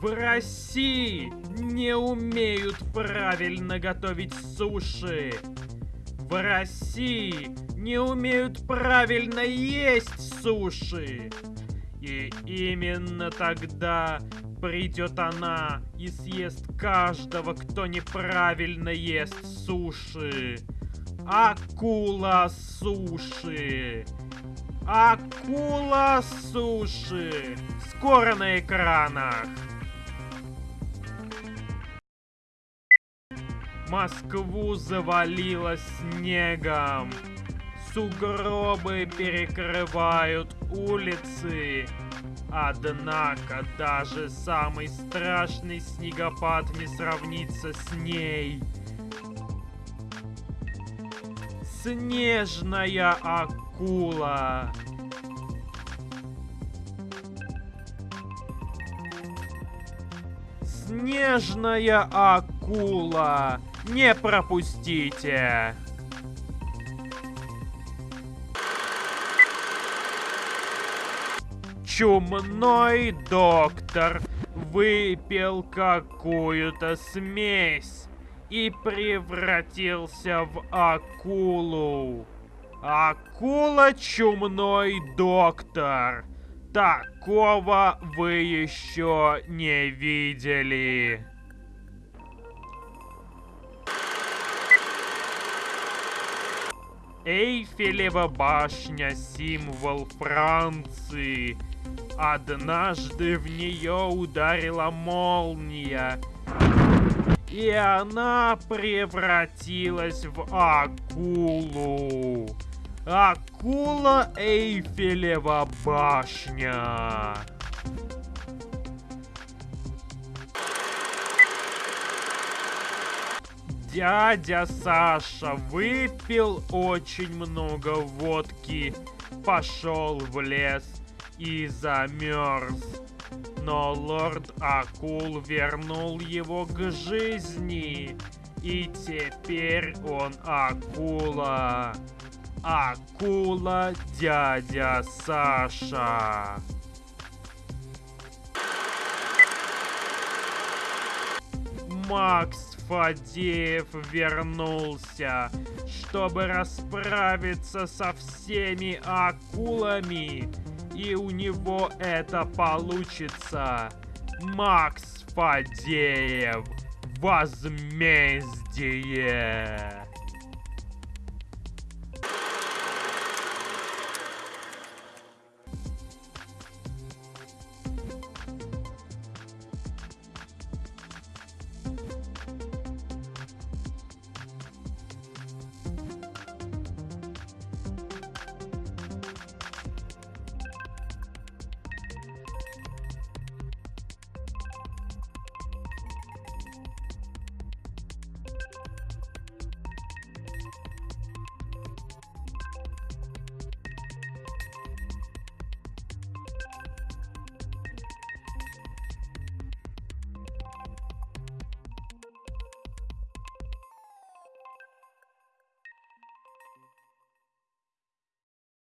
В России не умеют правильно готовить суши. В России не умеют правильно есть суши. И именно тогда придет она и съест каждого, кто неправильно ест суши. Акула суши. Акула суши. Скоро на экранах. Москву завалило снегом. Сугробы перекрывают улицы. Однако даже самый страшный снегопад не сравнится с ней. Снежная акула. Снежная акула. Не пропустите. Чумной доктор выпил какую-то смесь и превратился в акулу. Акула чумной доктор. Такого вы еще не видели. Эйфелева башня – символ Франции. Однажды в нее ударила молния, и она превратилась в акулу. Акула Эйфелева башня. Дядя Саша выпил очень много водки, пошел в лес и замерз. Но лорд Акул вернул его к жизни. И теперь он акула. Акула дядя Саша. Макс Фадеев вернулся, чтобы расправиться со всеми акулами. И у него это получится. Макс Фадеев. Возмездие.